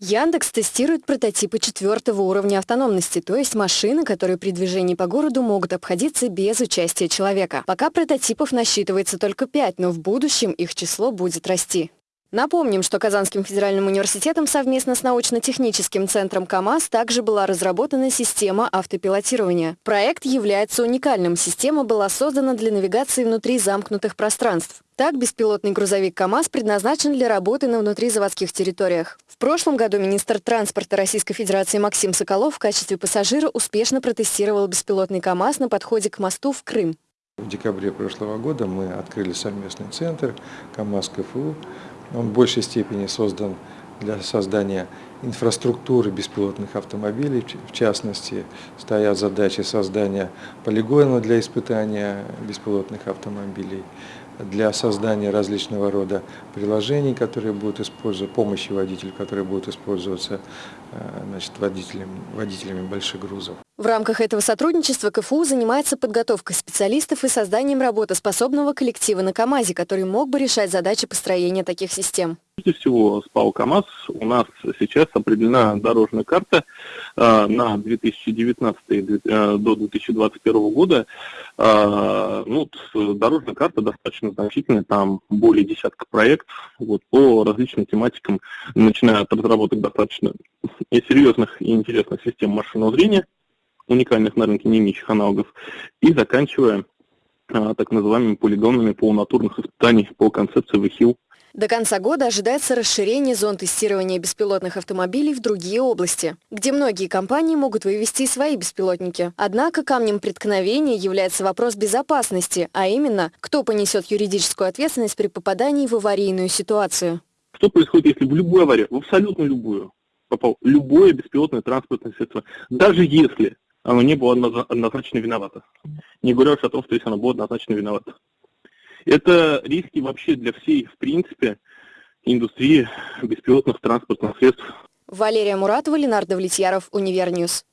Яндекс тестирует прототипы четвертого уровня автономности, то есть машины, которые при движении по городу могут обходиться без участия человека. Пока прототипов насчитывается только пять, но в будущем их число будет расти. Напомним, что Казанским федеральным университетом совместно с научно-техническим центром КАМАЗ также была разработана система автопилотирования. Проект является уникальным. Система была создана для навигации внутри замкнутых пространств. Так, беспилотный грузовик КАМАЗ предназначен для работы на внутризаводских территориях. В прошлом году министр транспорта Российской Федерации Максим Соколов в качестве пассажира успешно протестировал беспилотный КАМАЗ на подходе к мосту в Крым. В декабре прошлого года мы открыли совместный центр КАМАЗ КФУ он в большей степени создан для создания инфраструктуры беспилотных автомобилей, в частности, стоят задачи создания полигона для испытания беспилотных автомобилей, для создания различного рода приложений, которые будут использоваться, помощи водителю, которые будут использоваться э, значит, водителями, водителями больших грузов. В рамках этого сотрудничества КФУ занимается подготовкой специалистов и созданием работоспособного коллектива на КАМАЗе, который мог бы решать задачи построения таких систем. Прежде всего, с ПАО КАМАЗ у нас сейчас определена дорожная карта э, на 2019 э, до 2021 года. Э, ну, дорожная карта достаточно значительная, там более десятка проектов вот, по различным тематикам, начиная от разработок достаточно серьезных и интересных систем машинного зрения, уникальных на рынке не имеющих аналогов, и заканчивая а, так называемыми полигонами полунатурных испытаний по концепции ВХИЛ до конца года ожидается расширение зон тестирования беспилотных автомобилей в другие области, где многие компании могут вывести свои беспилотники. Однако камнем преткновения является вопрос безопасности, а именно, кто понесет юридическую ответственность при попадании в аварийную ситуацию. Что происходит, если в любую аварию, в абсолютно любую, попал любое беспилотное транспортное средство, даже если оно не было однозначно виновато. Не говоря уж о том, что если оно было однозначно виновато. Это риски вообще для всей, в принципе, индустрии беспилотных транспортных средств. Валерия Муратова, Ленар Давлетьяров, Univer News.